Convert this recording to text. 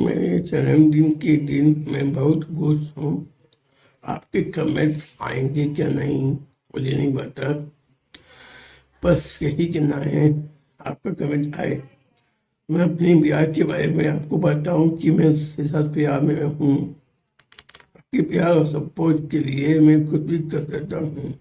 मेरे जन्मदिन के दिन मैं बहुत खुश हूँ। आपके कमेंट आएँगे क्या नहीं, मुझे नहीं पता। बस यही कहना है, आपका कमेंट आए। मैं अपने ब्याह के बारे में आपको बताऊँ कि मैं साथ प्यार में हूँ। आपके प्यार और सपोर्ट के लिए मैं कुछ भी कर सकता हूँ।